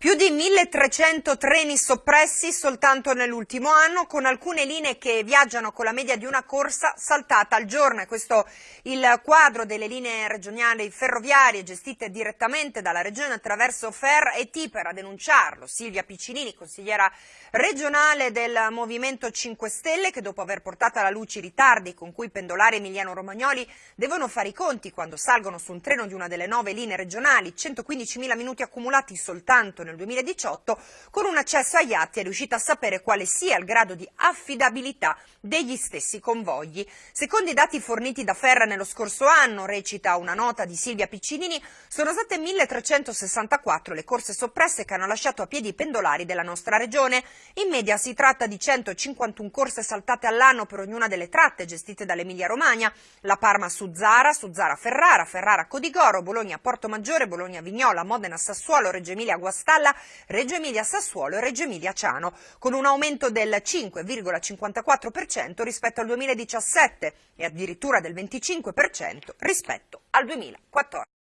Più di 1300 treni soppressi soltanto nell'ultimo anno, con alcune linee che viaggiano con la media di una corsa saltata al giorno. E questo il quadro delle linee regionali ferroviarie gestite direttamente dalla Regione attraverso FER e TIPER. A denunciarlo Silvia Piccinini, consigliera regionale del Movimento 5 Stelle, che dopo aver portato alla luce i ritardi con cui pendolari emiliano-romagnoli devono fare i conti quando salgono su un treno di una delle nove linee regionali, 115.000 minuti accumulati soltanto nel nel 2018, con un accesso agli atti è riuscita a sapere quale sia il grado di affidabilità degli stessi convogli. Secondo i dati forniti da Ferra nello scorso anno, recita una nota di Silvia Piccinini, sono state 1364 le corse soppresse che hanno lasciato a piedi i pendolari della nostra regione. In media si tratta di 151 corse saltate all'anno per ognuna delle tratte gestite dall'Emilia Romagna, la Parma su Zara, su Zara Ferrara, Ferrara Codigoro, Bologna Porto Maggiore, Bologna Vignola, Modena Sassuolo, Reggio Emilia Guastalla, Spalla, Reggio Emilia Sassuolo e Reggio Emilia Ciano, con un aumento del 5,54% rispetto al 2017 e addirittura del 25% rispetto al 2014.